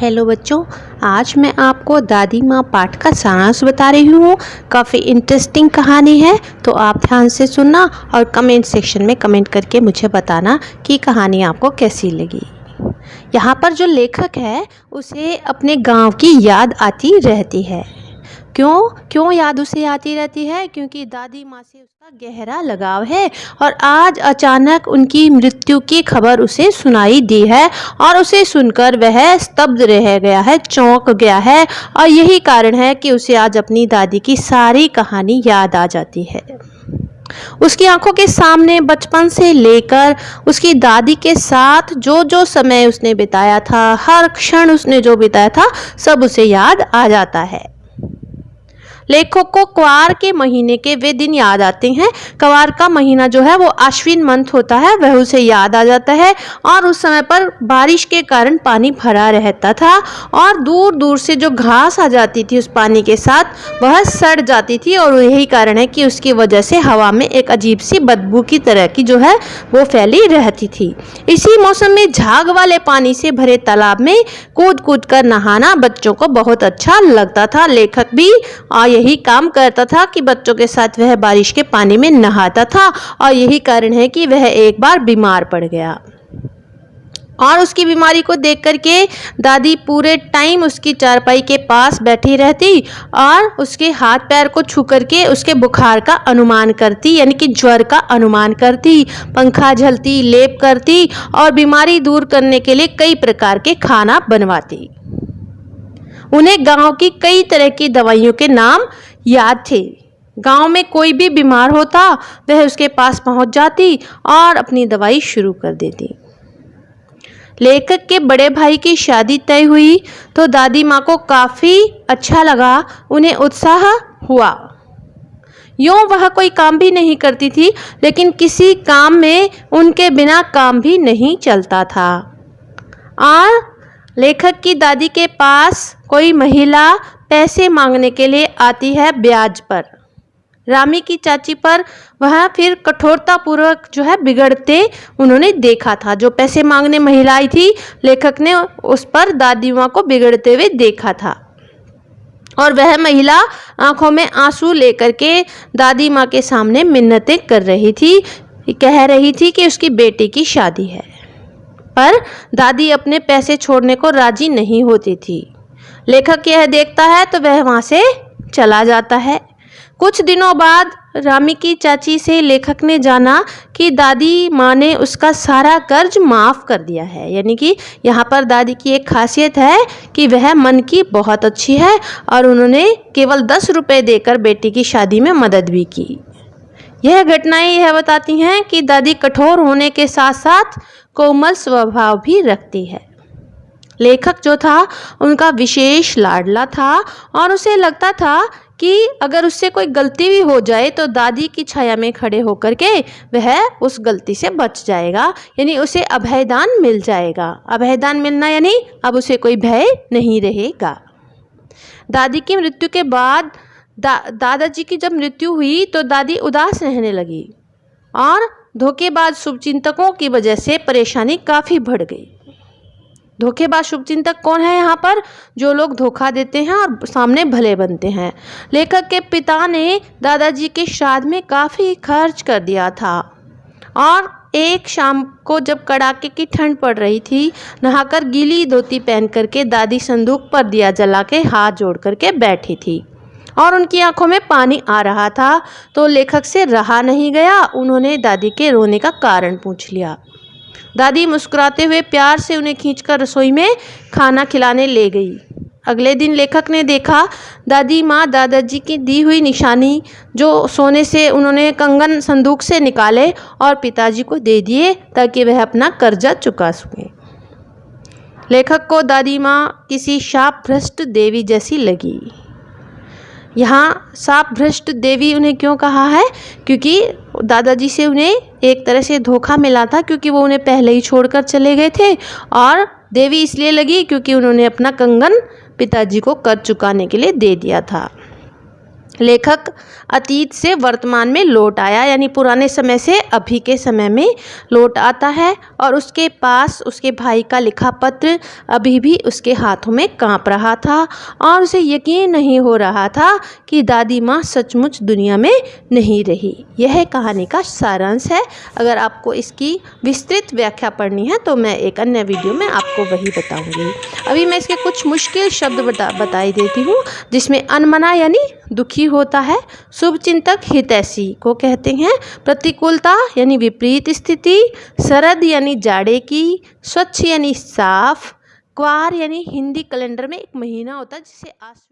Hello बच्चों, आज मैं आपको दादी माँ पाठ का सारांश बता रही हूँ। काफ़ी इंटरेस्टिंग कहानी है तो आप ध्यान से सुनना और कमेंट सेक्शन में कमेंट करके मुझे बताना कि कहानी आपको कैसी लगी। यहाँ पर जो लेखक है, उसे अपने गाँव की याद आती रहती है। क्यों? क्यों याद उसे आती रहती है? क्योंकि दादी माँ से उसका गहरा लगाव है और आज अचानक उनकी मृत्यु की खबर उसे सुनाई दी है और उसे सुनकर वह स्तब्ध रह गया है, चौंक गया है और यही कारण है कि उसे आज अपनी दादी की सारी कहानी याद आ जाती है। उसकी आँखों के सामने बचपन से लेकर उसकी दादी के साथ जो जो समय उसने बिताया था, हर क्षण उसने जो बिताया था, सब उसे याद आ जाता है। लेखक को क्वार के महीने के वे दिन याद आते हैं। क्वार का महीना जो है वो अश्विन मंथ होता है वह उसे याद आ जाता है और उस समय पर बारिश के कारण पानी भरा रहता था और दूर दूर से जो घास आ जाती थी उस पानी के साथ वह सड़ जाती थी और यही कारण है कि उसकी वजह से हवा में एक अजीब सी बदबू की तरह की जो है वो फैली रहती थी। इसी मौसम में झाग वाले पानी से भरे तालाब में कूद कूद कर नहाना बच्चों को बहुत अच्छा लगता था। लेखक भी आ, यही काम करता था कि बच्चों के साथ वह बारिश के पानी में नहाता था और यही कारण है कि वह एक बार बीमार पड़ गया। और उसकी बीमारी को देख कर के दादी पूरे टाइम उसकी चारपाई के पास बैठी रहती और उसके हाथ पैर को छू करके उसके बुखार का अनुमान करती, यानी कि ज्वर का अनुमान करती, पंखा झलती, लेप करती और बीमारी दूर करने के लिए कई प्रकार के खाना बनवाती। उन्हें गाँव की कई तरह की दवाइयों के नाम याद थे। गाँव में कोई भी बीमार होता, वह उसके पास पहुँच जाती और अपनी दवाई शुरू कर देती। लेखक के बड़े भाई की शादी तय हुई तो दादी माँ को काफ़ी अच्छा लगा, उन्हें उत्साह हुआ। यूँ वह कोई काम भी नहीं करती थी, लेकिन किसी काम में उनके बिना काम भी नहीं चलता था। और लेखक की दादी के पास कोई महिला पैसे मांगने के लिए आती है ब्याज पर। रामी की चाची पर वह फिर कठोरता पूर्वक जो है बिगड़ते उन्होंने देखा था। जो पैसे मांगने महिला आई थी, लेखक ने उस पर दादी माँ को बिगड़ते हुए देखा था। और वह महिला आँखों में आँसू लेकर के दादी माँ के सामने मिन्नतें कर रही थी। कह रही थी कि उसकी बेटी की शादी है। पर दादी अपने पैसे छोड़ने को राज़ी नहीं होती थी। लेखक यह देखता है तो वह वहाँ से चला जाता है। कुछ दिनों बाद रामी की चाची से लेखक ने जाना कि दादी माँ ने उसका सारा कर्ज माफ़ कर दिया है। यानी कि यहाँ पर दादी की एक खासियत है कि वह मन की बहुत अच्छी है और उन्होंने केवल दस रुपये देकर बेटी की शादी में मदद भी की। यह घटनाएँ यह बताती हैं कि दादी कठोर होने के साथ साथ कोमल स्वभाव भी रखती है। लेखक जो था, उनका विशेष लाडला था और उसे लगता था कि अगर उससे कोई गलती भी हो जाए तो दादी की छाया में खड़े होकर के वह उस गलती से बच जाएगा, यानी उसे अभयदान मिल जाएगा। अभयदान मिलना यानी अब उसे कोई भय नहीं रहेगा। दादी की मृत्यु के बाद दा, दादाजी की जब मृत्यु हुई तो दादी उदास रहने लगी और धोखेबाज शुभचिंतकों की वजह से परेशानी काफ़ी बढ़ गई। धोखेबाज शुभचिंतक कौन है यहाँ पर? जो लोग धोखा देते हैं और सामने भले बनते हैं। लेखक के पिता ने दादाजी के श्राद्ध में काफ़ी खर्च कर दिया था और एक शाम को जब कड़ाके की ठंड पड़ रही थी, नहाकर गीली धोती पहन करके दादी संदूक पर दिया जला के हाथ जोड़ करके बैठी थी। और उनकी आँखों में पानी आ रहा था तो लेखक से रहा नहीं गया। उन्होंने दादी के रोने का कारण पूछ लिया। दादी मुस्कुराते हुए प्यार से उन्हें खींचकर रसोई में खाना खिलाने ले गई। अगले दिन लेखक ने देखा, दादी माँ दादाजी की दी हुई निशानी, जो सोने से उन्होंने कंगन संदूक से निकाले और पिताजी को दे दिए, ताकि वह अपना कर्जा चुका सकें। लेखक को दादी माँ किसी शाप भ्रष्ट देवी जैसी लगी। यहाँ साप भ्रष्ट देवी उन्हें क्यों कहा है? क्योंकि दादाजी से उन्हें एक तरह से धोखा मिला था क्योंकि वो उन्हें पहले ही छोड़कर चले गए थे और देवी इसलिए लगी क्योंकि उन्होंने अपना कंगन पिताजी को कर चुकाने के लिए दे दिया था। लेखक अतीत से वर्तमान में लौट आया, यानी पुराने समय से अभी के समय में लौट आता है और उसके पास उसके भाई का लिखा पत्र अभी भी उसके हाथों में काँप रहा था और उसे यकीन नहीं हो रहा था कि दादी माँ सचमुच दुनिया में नहीं रही। यह कहानी का सारांश है। अगर आपको इसकी विस्तृत व्याख्या पढ़नी है तो मैं एक अन्य वीडियो में आपको वही बताऊँगी। अभी मैं इसके कुछ मुश्किल शब्द बता, बताई देती हूँ, जिसमें अनमना यानी दुखी होता है। शुभ चिंतक हितैषी को कहते हैं, प्रतिकूलता यानी विपरीत स्थिति, शरद यानी जाड़े की, स्वच्छ यानी साफ़, क्वार यानी हिंदी कैलेंडर में एक महीना होता है जिसे आश्विन